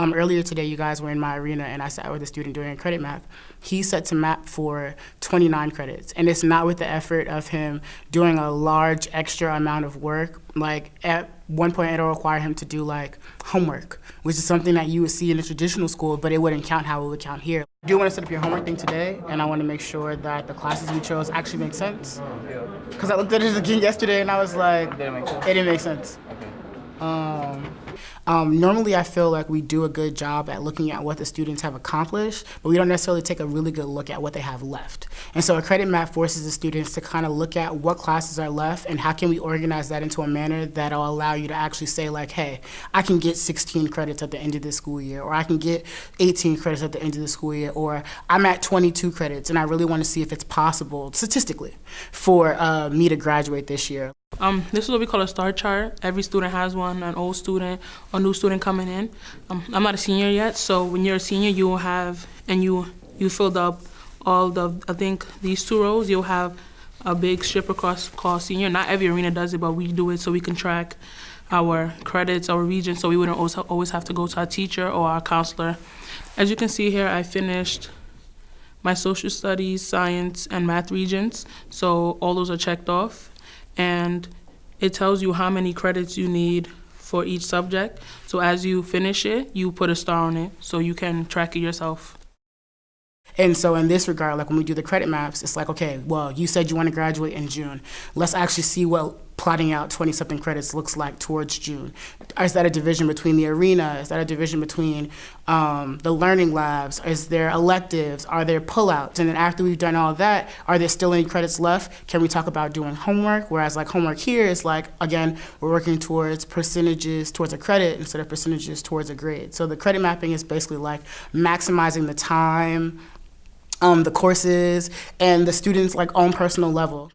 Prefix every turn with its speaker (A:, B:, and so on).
A: Um, earlier today, you guys were in my arena, and I sat with a student doing a credit math. He set to map for 29 credits, and it's not with the effort of him doing a large extra amount of work. Like at one point, it'll require him to do like homework, which is something that you would see in a traditional school, but it wouldn't count how it would count here. I do want to set up your homework thing today, and I want to make sure that the classes we chose actually make sense. Because I looked at it again yesterday, and I was like,
B: Didn't make sense.
A: it didn't make sense. Um, um, normally, I feel like we do a good job at looking at what the students have accomplished, but we don't necessarily take a really good look at what they have left. And so a credit map forces the students to kind of look at what classes are left and how can we organize that into a manner that'll allow you to actually say like, hey, I can get 16 credits at the end of this school year, or I can get 18 credits at the end of the school year, or I'm at 22 credits and I really want to see if it's possible statistically for uh, me to graduate this year.
C: Um, this is what we call a star chart. Every student has one, an old student, a new student coming in. Um, I'm not a senior yet, so when you're a senior, you will have, and you, you filled up all the, I think, these two rows, you'll have a big strip across called senior. Not every arena does it, but we do it so we can track our credits, our region, so we wouldn't always always have to go to our teacher or our counselor. As you can see here, I finished my social studies, science, and math Regents, so all those are checked off and it tells you how many credits you need for each subject. So as you finish it, you put a star on it so you can track it yourself.
A: And so in this regard, like when we do the credit maps, it's like, okay, well, you said you want to graduate in June. Let's actually see what plotting out 20 something credits looks like towards June. Is that a division between the arena? Is that a division between um, the learning labs? Is there electives? Are there pullouts? And then after we've done all that, are there still any credits left? Can we talk about doing homework? Whereas like homework here is like, again, we're working towards percentages towards a credit instead of percentages towards a grade. So the credit mapping is basically like maximizing the time, um, the courses, and the students' like own personal level.